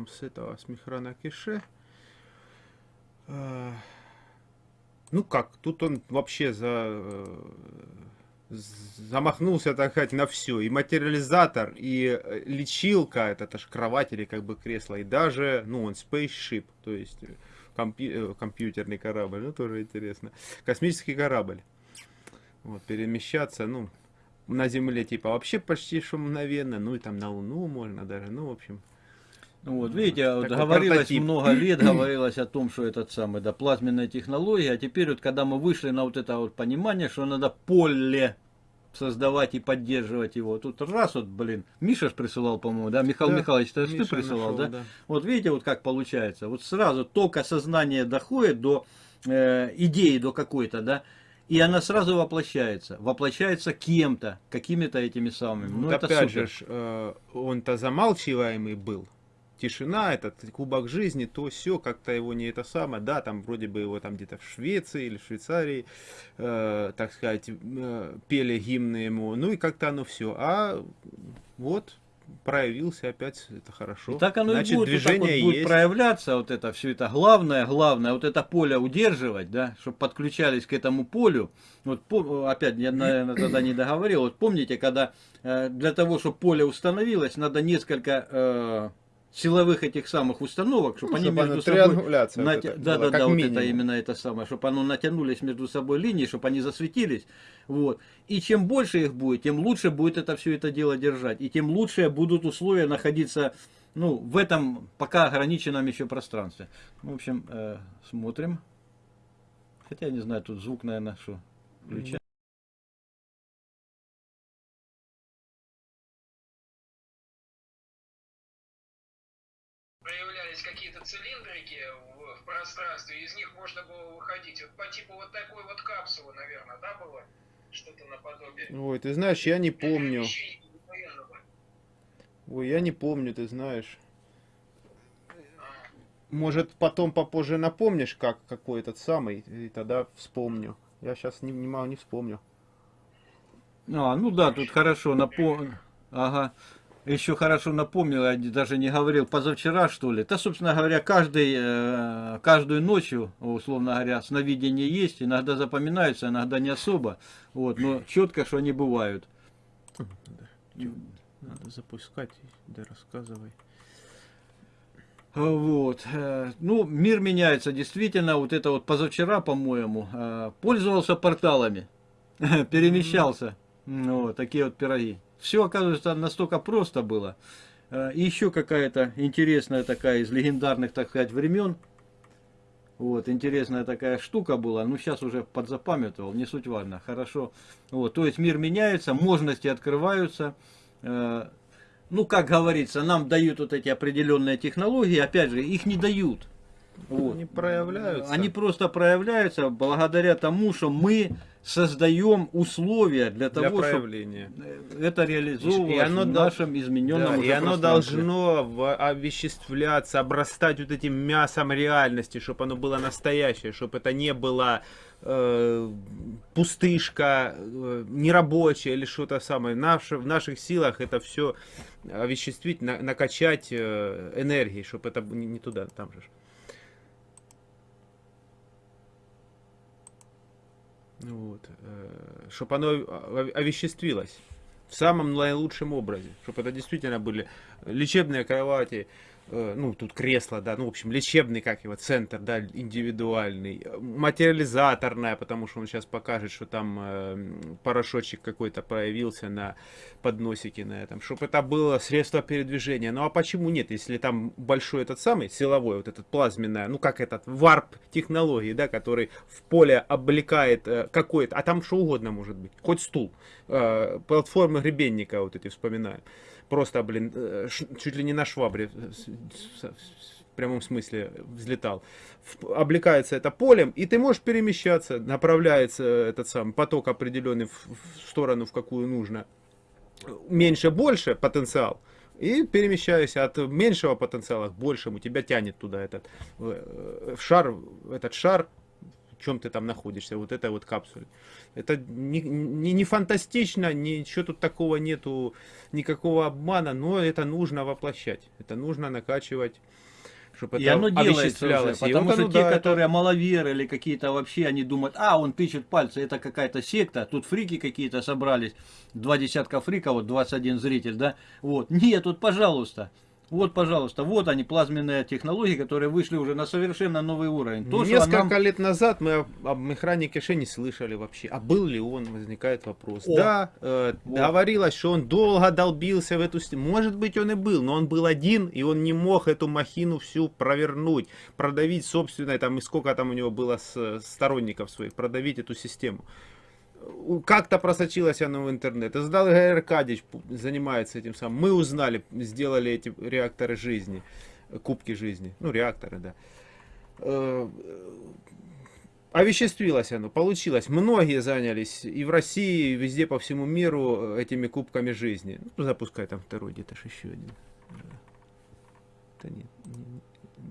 Начнем с этого, с Михрана Кише. А, ну как, тут он вообще за, э, замахнулся, так сказать, на все. И материализатор, и э, лечилка, это, это же кровать или как бы кресло, и даже, ну, он spaceship, то есть э, компью компьютерный корабль, ну, тоже интересно. Космический корабль. Вот, перемещаться, ну, на Земле, типа, вообще почти что мгновенно, ну, и там на Луну можно даже, ну, в общем... Ну вот, видите, вот говорилось прототип. много лет, говорилось о том, что этот самый, да, плазменная технология, а теперь вот, когда мы вышли на вот это вот понимание, что надо поле создавать и поддерживать его. Тут раз вот, блин, Миша ж присылал, по-моему, да? Михаил да, Михайлович, это ты присылал, нашел, да? да? Вот видите, вот как получается. Вот сразу только сознание доходит до э, идеи, до какой-то, да? И она сразу воплощается. Воплощается кем-то, какими-то этими самыми. Ну, вот это опять супер. же, э, он-то замалчиваемый был тишина, этот кубок жизни, то все, как-то его не это самое, да, там вроде бы его там где-то в Швеции или в Швейцарии, э, так сказать, э, пели гимны ему, ну и как-то оно все, а вот проявился опять, это хорошо. И так оно Значит, и будет, движение вот вот будет проявляться, вот это все это. Главное, главное, вот это поле удерживать, да, чтобы подключались к этому полю. Вот опять, я, наверное, тогда не договорил. Вот помните, когда э, для того, чтобы поле установилось, надо несколько э, силовых этих самых установок, чтобы ну, они чтобы между собой... Нат... Вот да, да, да, вот это именно это самое, чтобы они натянулись между собой линии, чтобы они засветились. Вот. И чем больше их будет, тем лучше будет это все это дело держать. И тем лучше будут условия находиться ну, в этом пока ограниченном еще пространстве. В общем, э, смотрим. Хотя, не знаю, тут звук, наверное, что включать. Было выходить. Вот по типу вот такой вот капсулы, наверное, да, было? Что-то наподобие. Ой, ты знаешь, я не помню. Ой, я не помню, ты знаешь. Может, потом попозже напомнишь, как какой этот самый, и тогда вспомню. Я сейчас не, не не вспомню. А, ну да, тут хорошо, напомню. Ага еще хорошо напомнил, я даже не говорил, позавчера что ли. Да, собственно говоря, каждый, э, каждую ночью, условно говоря, сновидения есть, иногда запоминаются, иногда не особо. Вот, но четко, что они бывают. Надо запускать, да рассказывай. Вот. Э, ну, мир меняется, действительно, вот это вот позавчера, по-моему, э, пользовался порталами, перемещался. Вот, такие вот пироги. Все, оказывается, настолько просто было. Э, и еще какая-то интересная такая из легендарных, так сказать, времен. Вот, интересная такая штука была. Ну, сейчас уже подзапамятовал, не суть важно. Хорошо. Вот, то есть мир меняется, можности открываются. Э, ну, как говорится, нам дают вот эти определенные технологии. Опять же, их не дают. Вот. Они проявляются. Они просто проявляются благодаря тому, что мы создаем условия для того, для проявления. чтобы это реализовывалось и оно в нашем измененном да, И оно должно овеществляться, обрастать вот этим мясом реальности, чтобы оно было настоящее, чтобы это не было э, пустышка, э, нерабочая или что-то самое. Наше, в наших силах это все овеществить, на, накачать э, энергией, чтобы это не, не туда, там же. Вот. Э, чтобы оно овеществилось в самом наилучшем образе. Чтобы это действительно были лечебные кровати, ну, тут кресло, да, ну, в общем, лечебный, как его, центр, да, индивидуальный, материализаторная, потому что он сейчас покажет, что там э, порошочек какой-то появился на подносике на этом, чтобы это было средство передвижения. Ну, а почему нет, если там большой этот самый, силовой, вот этот плазменный, ну, как этот, варп технологии, да, который в поле облекает э, какой-то, а там что угодно может быть, хоть стул, э, платформы гребенника вот эти вспоминаем просто, блин, э, чуть ли не на швабре в прямом смысле взлетал. Облекается это полем, и ты можешь перемещаться, направляется этот сам поток определенный в, в сторону, в какую нужно. Меньше, больше потенциал. И перемещаясь от меньшего потенциала к большему, тебя тянет туда этот э, шар, этот шар чем ты там находишься, вот этой вот капсуле. Это не, не, не фантастично, ничего тут такого нету, никакого обмана, но это нужно воплощать, это нужно накачивать чтобы и это оно делается уже, потому вот что оно, те, да, которые это... маловеры или какие-то вообще, они думают, а, он тычет пальцы, это какая-то секта, тут фрики какие-то собрались, два десятка фриков, вот 21 зритель, да, вот, нет, тут, пожалуйста, вот, пожалуйста, вот они, плазменные технологии, которые вышли уже на совершенно новый уровень. То, Несколько нам... лет назад мы об механике Ше не слышали вообще. А был ли он, возникает вопрос. О. Да, э, вот. говорилось, что он долго долбился в эту... Может быть, он и был, но он был один, и он не мог эту махину всю провернуть, продавить собственное, там, и сколько там у него было с, сторонников своих, продавить эту систему как-то просочилась она в интернет. Издал Игорь Аркадьевич, занимается этим самым. Мы узнали, сделали эти реакторы жизни, кубки жизни. Ну, реакторы, да. Э, овеществилось оно, получилось. Многие занялись и в России, и везде по всему миру этими кубками жизни. Ну, запускай там второй, где-то еще один. Да нет,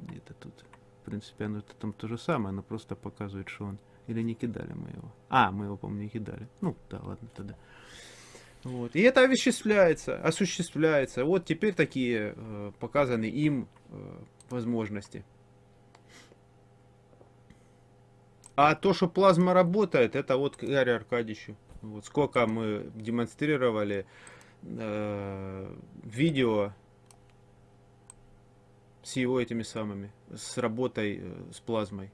где-то тут. В принципе, оно там то же самое, оно просто показывает, что он или не кидали мы его? А, мы его, помню, не кидали. Ну, да, ладно тогда. Вот. И это осуществляется, осуществляется. Вот теперь такие э, показаны им э, возможности. А то, что плазма работает, это вот к Игорю Аркадьевичу. Вот сколько мы демонстрировали э, видео с его этими самыми, с работой э, с плазмой.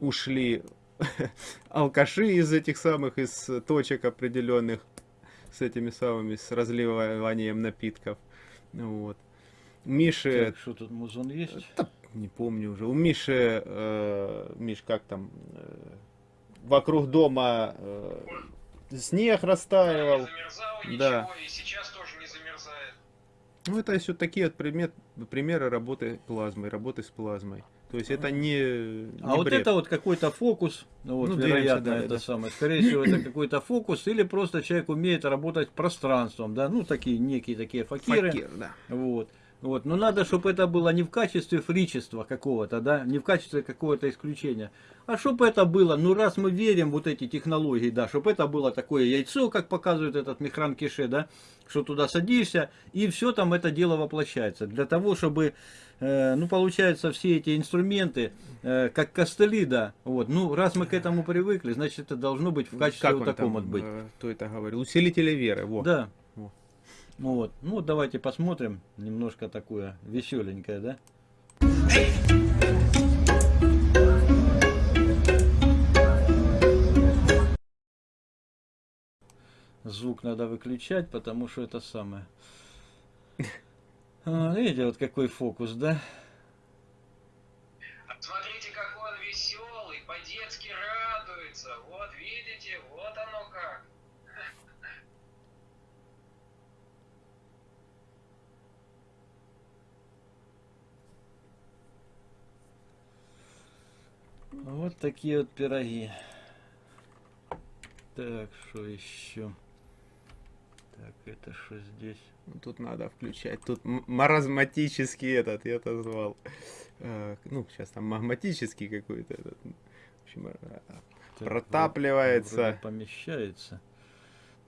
Ушли алкаши из этих самых, из точек определенных, с этими самыми, с разливанием напитков. Вот. Миши... Так, что тут музон есть? Да, не помню уже. У Миши, э, Миш, как там, э, вокруг дома э, снег растаивал. Не замерзал да. ничего, и сейчас тоже не замерзает. Ну, это все такие вот пример, примеры работы плазмой, работы с плазмой. То есть это не, не А бред. вот это вот какой-то фокус, ну, вот, ну, вероятно, да, это да. самое. Скорее всего, это какой-то фокус, или просто человек умеет работать пространством, да, ну, такие некие такие факиры. Факир, да. Вот. Вот. Но надо, чтобы это было не в качестве фричества какого-то, да, не в качестве какого-то исключения, а чтобы это было, ну раз мы верим вот эти технологии, да, чтобы это было такое яйцо, как показывает этот Михран Кише, да, что туда садишься, и все там это дело воплощается. Для того, чтобы, э, ну, получается, все эти инструменты, э, как костыли, да, вот, ну, раз мы к этому привыкли, значит, это должно быть в качестве как вот таком вот быть. Э, кто это говорил? Усилители веры, вот. Да. Вот. Ну, давайте посмотрим. Немножко такое веселенькое, да? Звук надо выключать, потому что это самое. А, видите, вот какой фокус, да? Смотрите, какой он веселый, по-детски радуется. Вот видите, вот оно как. Вот такие вот пироги. Так, что еще? Так, это что здесь? Тут надо включать. Тут маразматический этот, я это звал. А, ну, сейчас там магматический какой-то этот. В общем, а, так, протапливается. помещается.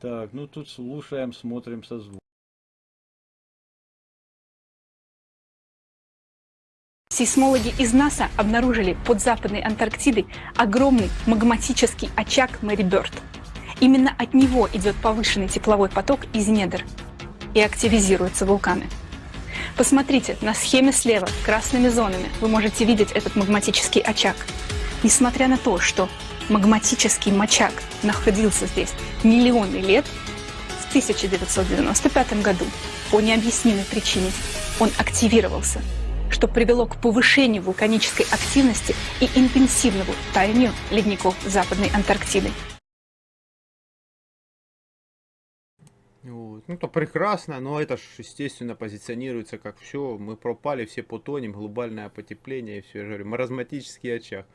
Так, ну тут слушаем, смотрим со Сейсмологи из НАСА обнаружили под Западной Антарктидой огромный магматический очаг Мэри Бёрд. Именно от него идет повышенный тепловой поток из недр и активизируются вулканы. Посмотрите, на схеме слева красными зонами вы можете видеть этот магматический очаг. Несмотря на то, что магматический мочак находился здесь миллионы лет, в 1995 году по необъяснимой причине он активировался что привело к повышению вулканической активности и интенсивному таянию ледников Западной Антарктиды. Ну, то прекрасно, но это ж, естественно, позиционируется как все, мы пропали, все потонем, глобальное потепление, и все, я же говорю, маразматический очаг.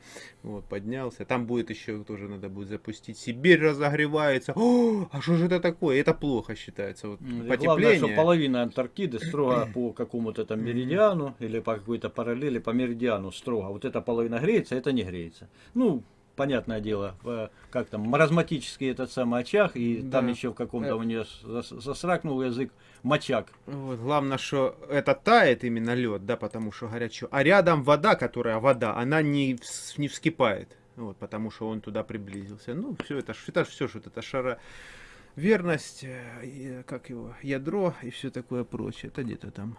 Вот, поднялся. Там будет еще, тоже надо будет запустить. Сибирь разогревается. О, а что же это такое? Это плохо считается. Вот, потепление. Главное, что половина Антарктиды строго по какому-то там меридиану или по какой-то параллели по меридиану строго. Вот эта половина греется, это не греется. Ну, понятное дело, э, как там, маразматический этот самый очаг, и Да. там еще в каком-то у нее зас- засракнул язык мочак. Вот, главное, что это тает именно лед, да, потому что горячо. А рядом вода, которая вода, она не, не вскипает. Вот, потому что он туда приблизился. Ну, все это, это все, что это шара верность, э, и, как его, ядро и все такое прочее. Это где-то там.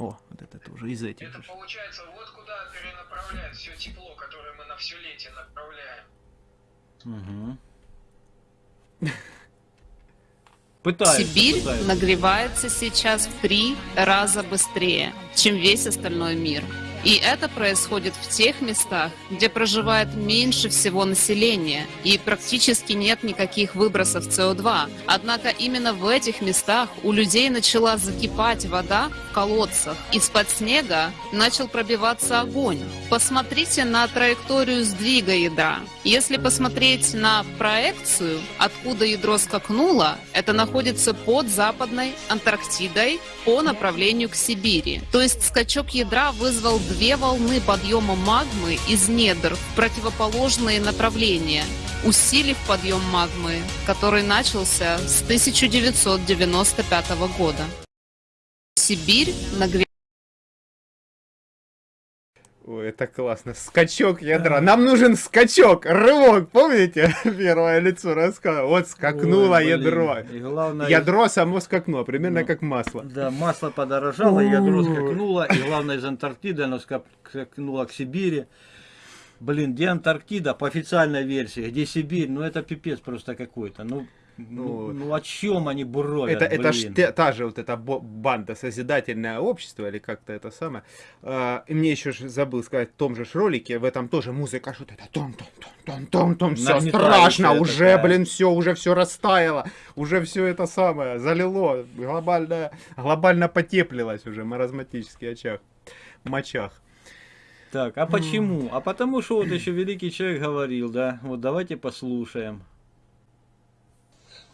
О, вот это тоже из этих. Это же. получается, вот куда перенаправляет все тепло, которое мы на все летие направляем. Угу. Пытаются, Сибирь пытаются. нагревается сейчас в три раза быстрее, чем весь остальной мир. И это происходит в тех местах, где проживает меньше всего населения и практически нет никаких выбросов СО2. Однако именно в этих местах у людей начала закипать вода в колодцах. Из-под снега начал пробиваться огонь. Посмотрите на траекторию сдвига ядра. Если посмотреть на проекцию, откуда ядро скакнуло, это находится под Западной Антарктидой по направлению к Сибири. То есть скачок ядра вызвал две волны подъема магмы из недр в противоположные направления, усилив подъем магмы, который начался с 1995 года. Сибирь нагревается Ой, это классно. Скачок ядра. Нам нужен скачок, рывок. Помните? Первое лицо рассказывал. Вот скакнуло Ой, блин. ядро. И главное, Ядро само скакнуло, примерно Ну, как масло. Да, масло подорожало, ядро скакнуло, и главное из Антарктиды оно скак- скакнуло к Сибири. Блин, где Антарктида по официальной версии, где Сибирь, ну это пипец просто какой-то. Ну, ну, Вот. ну о чем они буровят, Это, это ж те- та же вот эта банда Созидательное общество, или как-то это самое. А, и мне еще забыл сказать, в том же ролике, в этом тоже музыка, что-то это том том том том том том все страшно, уже, такая. блин, все, уже все растаяло, уже все это самое залило, глобально, глобально потеплилось уже, маразматический очаг, мочах. Так, а почему? А потому что вот еще великий человек говорил, да, вот давайте послушаем.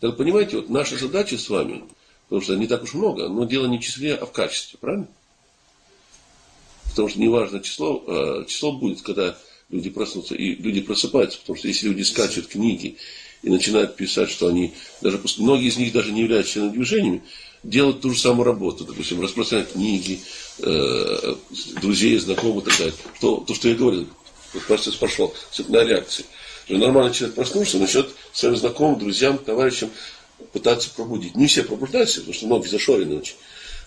Так понимаете, вот наша задача с вами, потому что не так уж много, но дело не в числе, а в качестве, правильно? Потому что неважно число, э, число будет, когда люди проснутся, и люди просыпаются, потому что если люди скачут книги и начинают писать, что они, даже многие из них даже не являются членами движениями, делают ту же самую работу, допустим, распространять книги, э, друзей, знакомых и так далее. Что, то, что я говорил, вот процесс пошел, цепная реакция. Что Нормальный человек проснулся, начнет своим знакомым, друзьям, товарищам пытаться пробудить. Не все пробуждаются, потому что многие зашорены очень.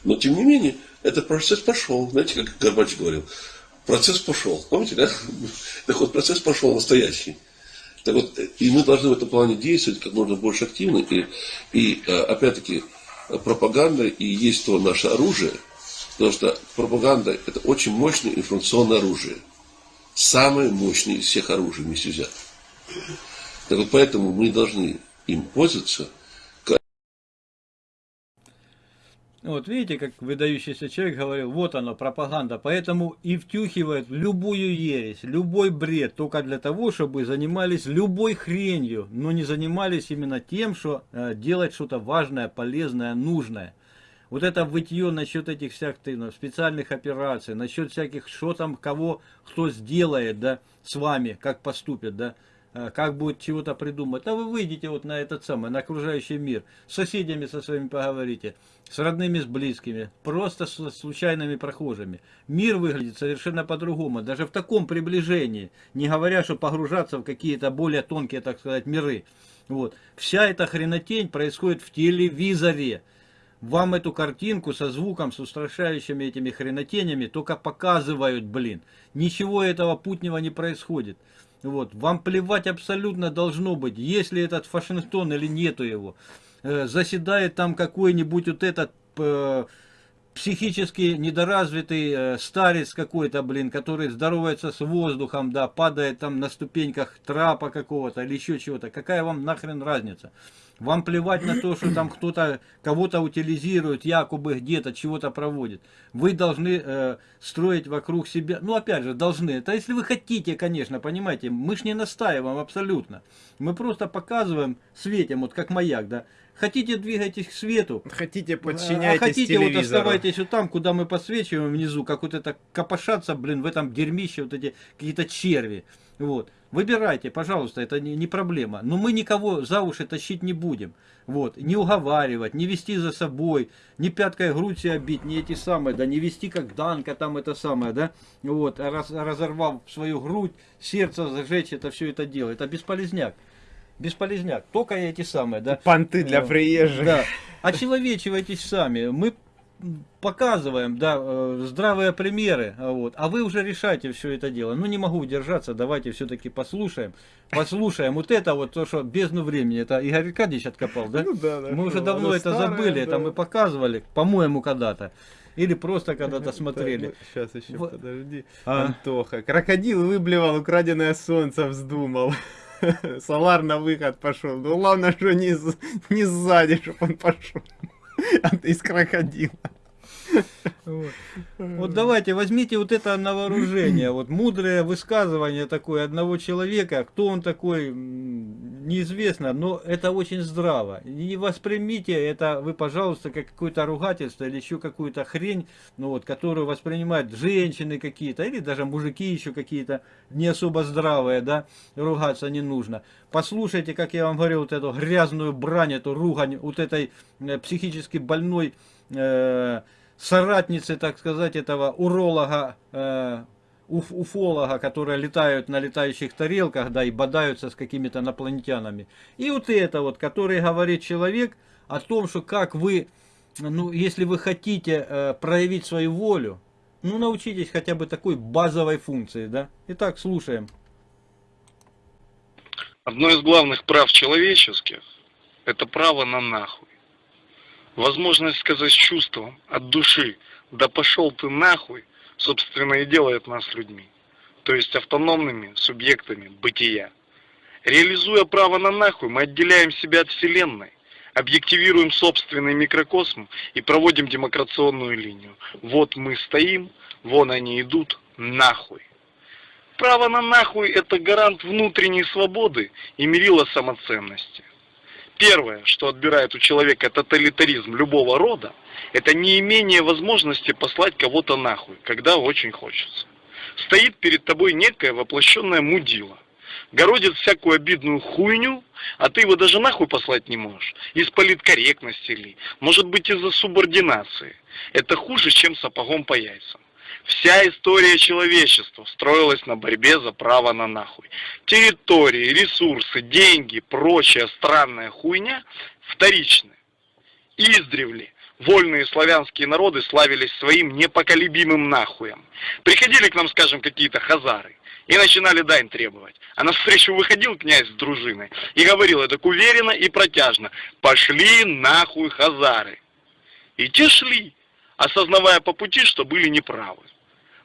Но, тем не менее, этот процесс пошел. Знаете, как Горбач говорил, процесс пошел. Помните, да? Так вот, процесс пошел настоящий. Так вот, и мы должны в этом плане действовать как можно больше активно. И, и э, опять-таки, пропаганда и есть то наше оружие, потому что пропаганда – это очень мощное информационное оружие. Самое мощное из всех оружий вместе взятых. Так вот, поэтому мы должны им пользоваться Вот видите, как выдающийся человек говорил, вот оно, пропаганда, поэтому и втюхивает любую ересь, любой бред, только для того, чтобы занимались любой хренью, но не занимались именно тем, что э, делать что-то важное, полезное, нужное. Вот это вытье насчет этих всяких ну, специальных операций, насчет всяких, что там, кого, кто сделает, да, с вами, как поступит, да, как будет чего-то придумать. А вы выйдете вот на этот самый, на окружающий мир, с соседями со своими поговорите, с родными, с близкими, просто с случайными прохожими. Мир выглядит совершенно по-другому, даже в таком приближении, не говоря, что погружаться в какие-то более тонкие, так сказать, миры. Вот. Вся эта хренотень происходит в телевизоре. Вам эту картинку со звуком, с устрашающими этими хренотенями только показывают, блин. Ничего этого путнего не происходит. Вот. Вам плевать абсолютно должно быть, есть ли этот Вашингтон или нету его. Э, заседает там какой-нибудь вот этот э, психически недоразвитый э, старец какой-то, блин, который здоровается с воздухом, да, падает там на ступеньках трапа какого-то или еще чего-то. Какая вам нахрен разница? Вам плевать на то, что там кто-то кого-то утилизирует, якобы где-то чего-то проводит. Вы должны э, строить вокруг себя, ну опять же, должны. Это если вы хотите, конечно, понимаете, мы ж не настаиваем абсолютно. Мы просто показываем, светим, вот как маяк, да. Хотите двигайтесь к свету. Хотите А подчиняйтесь хотите вот телевизору. оставайтесь вот там, куда мы подсвечиваем внизу, как вот это копошаться, блин, в этом дерьмище, вот эти какие-то черви. Вот. Выбирайте, пожалуйста, это не, не проблема. Но мы никого за уши тащить не будем. Вот. Не уговаривать, не вести за собой, не пяткой грудь себя бить, не эти самые, да, не вести как Данка там это самое, да. Вот. а Раз, разорвав свою грудь, сердце зажечь, это все это дело. Это бесполезняк. Бесполезняк. Только эти самые, да. Понты для Э, приезжих. Да. Очеловечивайтесь сами. Мы показываем, да, э, здравые примеры, а вот, а вы уже решайте все это дело. Ну, не могу удержаться, давайте все-таки послушаем. Послушаем вот это вот, то, что бездну времени, это Игорь Аркадьевич откопал, да? Ну да, да. Мы уже Ну, давно это старое, забыли, это да. мы показывали, по-моему, когда-то. Или просто когда-то смотрели. Сейчас еще Вот. подожди. А. Антоха. Крокодил выблевал украденное солнце, вздумал. Солар на выход пошел. Ну главное, что не, не сзади, чтобы он пошел. Из крокодила. Вот. Вот давайте, возьмите вот это на вооружение, вот мудрое высказывание такое одного человека, кто он такой, неизвестно, но это очень здраво. Не воспримите это вы, пожалуйста, как какое-то ругательство или еще какую-то хрень, ну вот, которую воспринимают женщины какие-то, или даже мужики еще какие-то не особо здравые, да, ругаться не нужно. Послушайте, как я вам говорил, вот эту грязную брань, эту ругань вот этой э, психически больной э, соратницы, так сказать, этого уролога, э, уф- уфолога, которые летают на летающих тарелках, да, и бодаются с какими-то инопланетянами. И вот это вот, который говорит человек о том, что как вы, ну, если вы хотите э, проявить свою волю, ну, научитесь хотя бы такой базовой функции, да. Итак, слушаем. Одно из главных прав человеческих – это право на нахуй. Возможность сказать с чувством, от души, да пошел ты нахуй, собственно и делает нас людьми, то есть автономными субъектами бытия. Реализуя право на нахуй, мы отделяем себя от Вселенной, объективируем собственный микрокосм и проводим демокрационную линию. Вот мы стоим, вон они идут, нахуй. Право на нахуй – это гарант внутренней свободы и мерило самоценности. Первое, что отбирает у человека тоталитаризм любого рода, это неимение возможности послать кого-то нахуй, когда очень хочется. Стоит перед тобой некое воплощенное мудило, городит всякую обидную хуйню, а ты его даже нахуй послать не можешь. Из политкорректности ли, может быть из-за субординации. Это хуже, чем сапогом по яйцам. Вся история человечества строилась на борьбе за право на нахуй. Территории, ресурсы, деньги, прочая странная хуйня вторичны. Издревле вольные славянские народы славились своим непоколебимым нахуем. Приходили к нам, скажем, какие-то хазары и начинали дань требовать. А навстречу выходил князь с дружиной и говорил так уверенно и протяжно, пошли нахуй хазары. И те шли, осознавая по пути, что были неправы.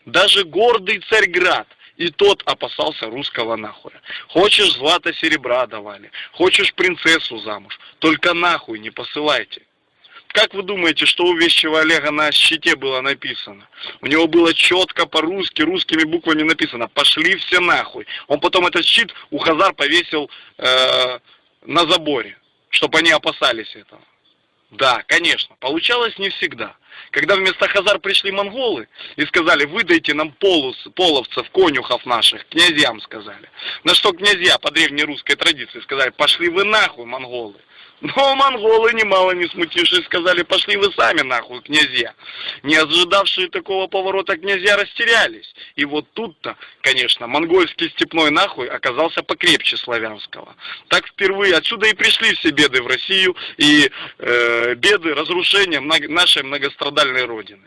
Даже гордый Царьград и тот опасался русского нахуя. Хочешь злато серебра давали, хочешь принцессу замуж, только нахуй не посылайте. Как вы думаете, что у вещего Олега на щите было написано? У него было четко по-русски, русскими буквами написано «Пошли все нахуй». Он потом этот щит у Хазар повесил э, на заборе, чтобы они опасались этого. Да, конечно, получалось не всегда. Когда вместо Хазар пришли монголы и сказали, выдайте нам полус, половцев, конюхов наших, князьям сказали. На что князья по древнерусской традиции сказали, пошли вы нахуй, монголы. Но монголы, немало не смутившись, сказали, пошли вы сами нахуй, князья. Не ожидавшие такого поворота князья растерялись. И вот тут-то, конечно, монгольский степной нахуй оказался покрепче славянского. Так впервые отсюда и пришли все беды в Россию и э, беды разрушения много- нашей многострадальной родины.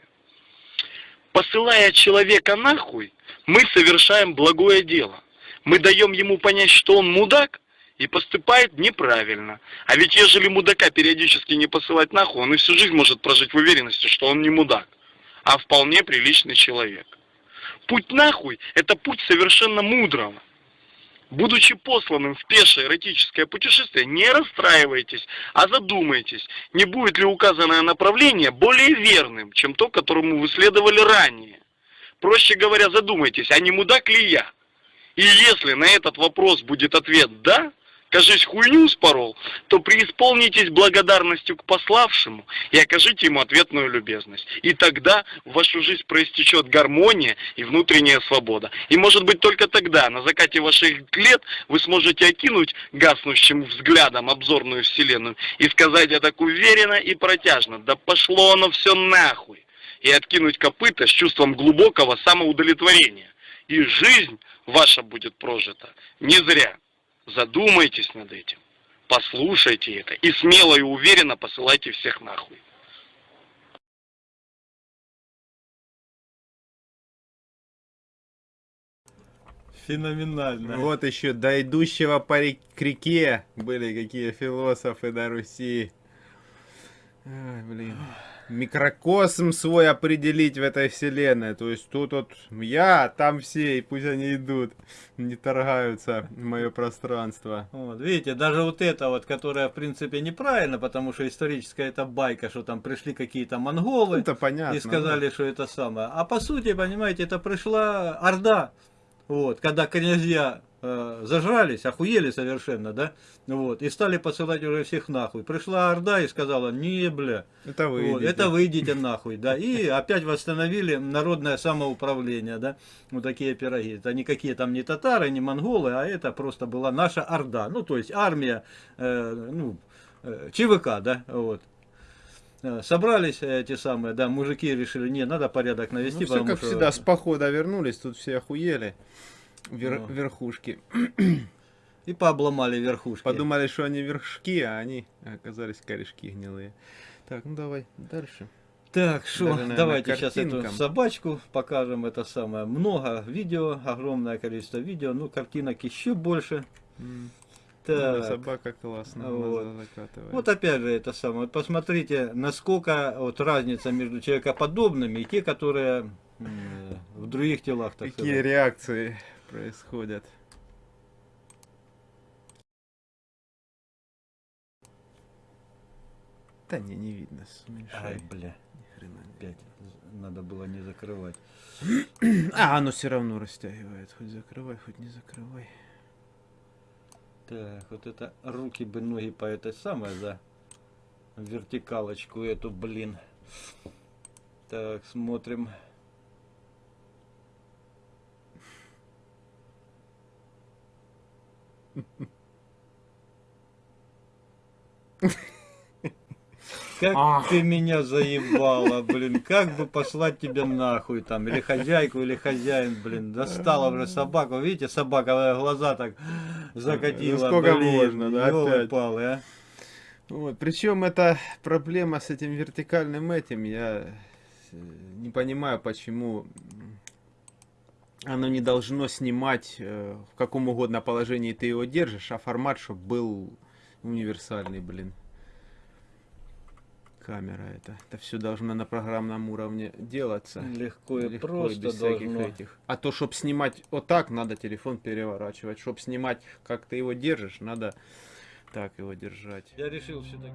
Посылая человека нахуй, мы совершаем благое дело. Мы даем ему понять, что он мудак, и поступает неправильно. А ведь ежели мудака периодически не посылать нахуй, он и всю жизнь может прожить в уверенности, что он не мудак. а вполне приличный человек. Путь нахуй – это путь совершенно мудрого. Будучи посланным в пешее эротическое путешествие, не расстраивайтесь, а задумайтесь, не будет ли указанное направление более верным, чем то, которому вы следовали ранее. Проще говоря, задумайтесь, а не мудак ли я? И если на этот вопрос будет ответ «да», кажись, хуйню спорол, то преисполнитесь благодарностью к пославшему и окажите ему ответную любезность. И тогда в вашу жизнь проистечет гармония и внутренняя свобода. И может быть только тогда, на закате ваших лет, вы сможете окинуть гаснущим взглядом обзорную вселенную и сказать это так уверенно и протяжно, да пошло оно все нахуй, и откинуть копыта с чувством глубокого самоудовлетворения. И жизнь ваша будет прожита не зря. Задумайтесь над этим, послушайте это и смело и уверенно посылайте всех нахуй. Феноменально. Вот еще до идущего по рек к реке были какие философы на Руси. Ай, блин микрокосм свой определить в этой вселенной. То есть тут вот я, там все, и пусть они идут, не торгаются в мое пространство. Вот, видите, даже вот это вот, которое в принципе неправильно, потому что историческая это байка, что там пришли какие-то монголы это понятно, и сказали, да. что это самое. А по сути, понимаете, это пришла Орда, вот, когда князья э, зажрались, охуели совершенно, да, вот, и стали посылать уже всех нахуй. Пришла Орда и сказала, не, бля, это вы, вот, это вы идите нахуй, да, и опять восстановили народное самоуправление, да, вот такие пироги. Это никакие там не татары, не монголы, а это просто была наша Орда, ну, то есть армия, э, ну, э, ЧВК, да, вот. Э, собрались эти самые, да, мужики решили, не, надо порядок навести. Ну, все как что... всегда, с похода вернулись, тут все охуели вер, ну. верхушки. И пообломали верхушки. Подумали, что они вершки, а они оказались корешки гнилые. Так, ну давай дальше. Так, что, давайте сейчас эту собачку покажем. Это самое. Много видео, огромное количество видео. Ну, картинок еще больше. Mm. Так. Собака классно вот. вот опять же это самое. Вот посмотрите, насколько вот разница между человекоподобными и те, которые в других телах. Так Какие сказать. реакции происходят. Да не, не видно. Смешай. Ай, бля. Ни хрена Опять надо было не закрывать. а, оно все равно растягивает. Хоть закрывай, хоть не закрывай. Так, вот это руки бы, ноги по этой самой, за вертикалочку эту, блин. Так, смотрим. Как Ах. ты меня заебала, блин, как бы послать тебя нахуй там, или хозяйку, или хозяин, блин, достала уже собаку, видите, собака глаза так закатила, ну, сколько блин, можно, да, опять. Палы, а? Вот, причем это проблема с этим вертикальным этим, я э, не понимаю, почему оно не должно снимать э, в каком угодно положении ты его держишь, а формат, чтобы был универсальный, блин. Камера это. Это все должно на программном уровне делаться. Легко и Легко, просто без должно. Этих. А то, чтобы снимать вот так, надо телефон переворачивать. Чтобы снимать, как ты его держишь, надо так его держать. Я решил все-таки.